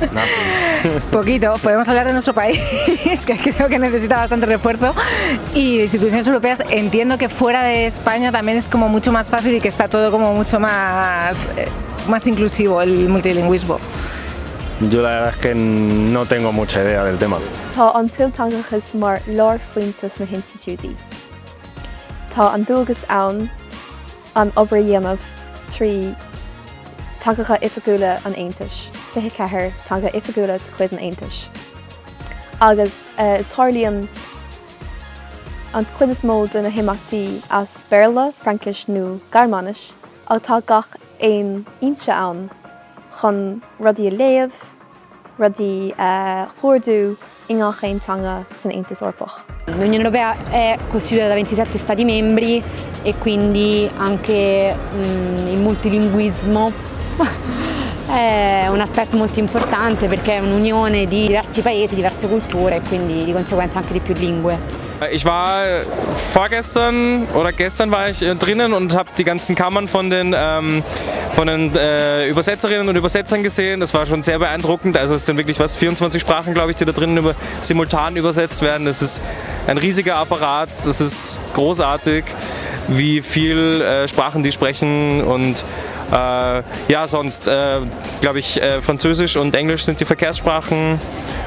Poquito, podemos hablar de nuestro país, que creo que necesita bastante refuerzo, y de instituciones europeas. Entiendo que fuera de España también es como mucho más fácil y que está todo como mucho más, eh, más inclusivo el multilingüismo. Yo la verdad es que no tengo mucha idea del tema. Tá an tiltangachas mar lár fointas na Institutí. Tá an dúgus ann an obair dhéanamh trí tangacha ifagúla an Aontais, fithe cethir tanga ifagúla chuid an Aontais. Agus uh, tarlíonn an chud is mód na himachtaí as Berla, Frankis nó Garmanis, ag tá gach éon inse ann chun rudí rudí uh, chóirú san Aontas orpach. L'Unione Europea è costituita da 27 Stati membri e quindi anche mm, il multilinguismo è un aspetto molto importante perché è un'unione di diversi paesi, diverse culture e quindi di conseguenza anche di più lingue. Ich war vorgestern oder gestern war ich drinnen und habe die ganzen Kammern von den, ähm, von den äh, Übersetzerinnen und Übersetzern gesehen. Das war schon sehr beeindruckend. Also es sind wirklich was 24 Sprachen, glaube ich, die da drinnen über, simultan übersetzt werden. Das ist ein riesiger Apparat. Das ist großartig, wie viel äh, Sprachen die sprechen und äh, ja, sonst äh, glaube ich, äh, Französisch und Englisch sind die Verkehrssprachen.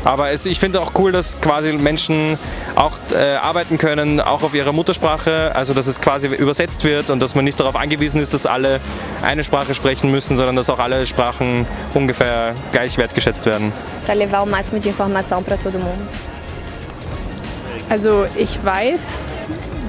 Aber es, ich finde auch cool, dass quasi Menschen auch äh, arbeiten können, auch auf ihrer Muttersprache, also dass es quasi übersetzt wird und dass man nicht darauf angewiesen ist, dass alle eine Sprache sprechen müssen, sondern dass auch alle Sprachen ungefähr gleich wertgeschätzt werden. Para levar o máximo de informação para todo mundo. Also ich weiß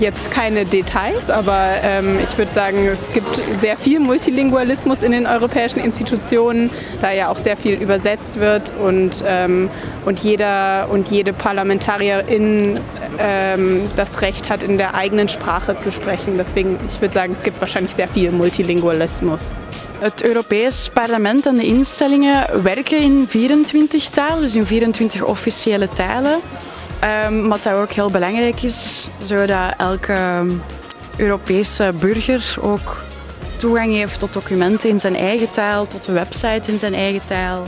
jetzt keine Details, aber ähm, ich würde sagen, es gibt sehr viel Multilingualismus in den europäischen Institutionen, da ja auch sehr viel übersetzt wird und, ähm, und, jeder und jede Parlamentarierin ähm, das Recht hat, in der eigenen Sprache zu sprechen. Deswegen, ich würde sagen, es gibt wahrscheinlich sehr viel Multilingualismus. Het Europees Parlement en de instellingen werken in 24 talen, dus in 24 officiële talen. Um, wat dat ook heel belangrijk is, zodat elke Europese burger ook toegang heeft tot documenten in zijn eigen taal, tot de website in zijn eigen taal.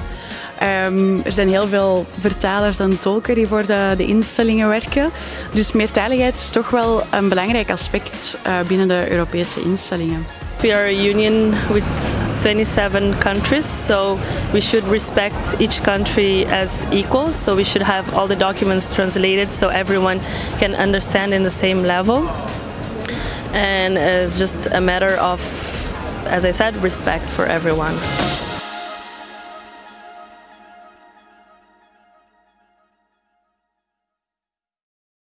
Um, er zijn heel veel vertalers en tolken die voor de, de, instellingen werken. Dus meertaligheid is toch wel een belangrijk aspect uh, binnen de Europese instellingen. We are a union with 27 countries, so we should respect each country as equal. So we should have all the documents translated so everyone can understand in the same level. And it's just a matter of, as I said, respect for everyone.